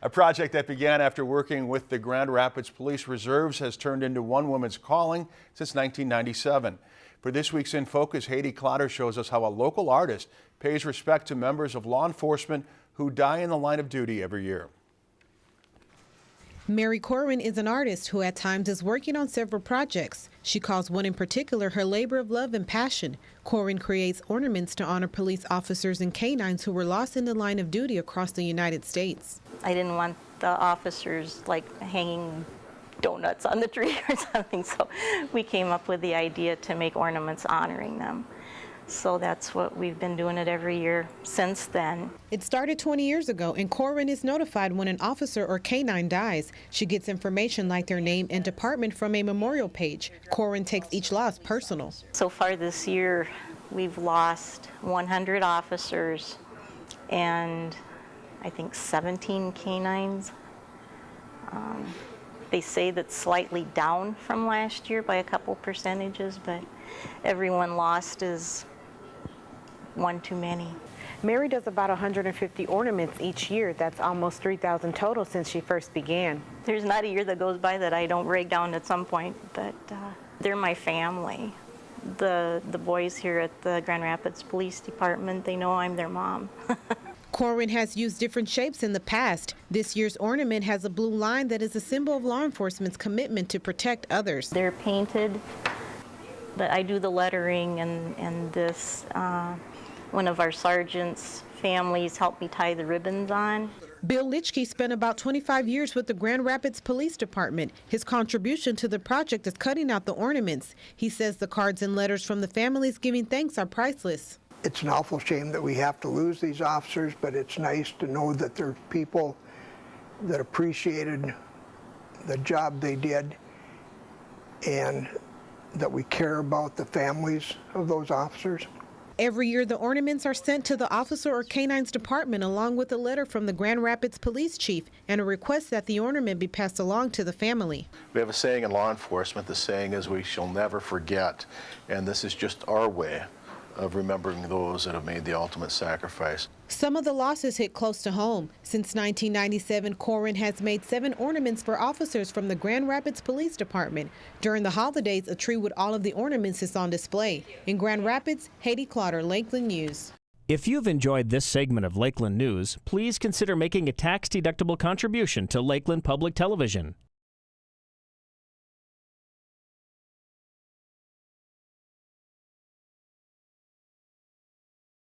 A project that began after working with the Grand Rapids Police Reserves has turned into one woman's calling since 1997. For this week's In Focus, Haiti Clotter shows us how a local artist pays respect to members of law enforcement who die in the line of duty every year. Mary Corwin is an artist who at times is working on several projects. She calls one in particular her labor of love and passion. Corwin creates ornaments to honor police officers and canines who were lost in the line of duty across the United States. I didn't want the officers like hanging donuts on the tree or something, so we came up with the idea to make ornaments honoring them. So that's what we've been doing it every year since then. It started 20 years ago, and Corwin is notified when an officer or canine dies. She gets information like their name and department from a memorial page. Corwin takes each loss personal. So far this year, we've lost 100 officers and I think 17 canines. Um, they say that's slightly down from last year by a couple percentages, but everyone lost is one too many. Mary does about 150 ornaments each year. That's almost 3,000 total since she first began. There's not a year that goes by that I don't break down at some point, but uh, they're my family. The, the boys here at the Grand Rapids Police Department, they know I'm their mom. Corwin has used different shapes in the past. This year's ornament has a blue line that is a symbol of law enforcement's commitment to protect others. They're painted, but I do the lettering and, and this. Uh, one of our sergeants' families helped me tie the ribbons on. Bill Litchkey spent about 25 years with the Grand Rapids Police Department. His contribution to the project is cutting out the ornaments. He says the cards and letters from the families giving thanks are priceless. It's an awful shame that we have to lose these officers, but it's nice to know that there are people that appreciated the job they did and that we care about the families of those officers. Every year, the ornaments are sent to the officer or canine's department along with a letter from the Grand Rapids police chief and a request that the ornament be passed along to the family. We have a saying in law enforcement. The saying is we shall never forget. And this is just our way of remembering those that have made the ultimate sacrifice. Some of the losses hit close to home. Since 1997, Corwin has made seven ornaments for officers from the Grand Rapids Police Department. During the holidays, a tree with all of the ornaments is on display. In Grand Rapids, Haiti Clotter, Lakeland News. If you've enjoyed this segment of Lakeland News, please consider making a tax-deductible contribution to Lakeland Public Television.